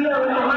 Não, não.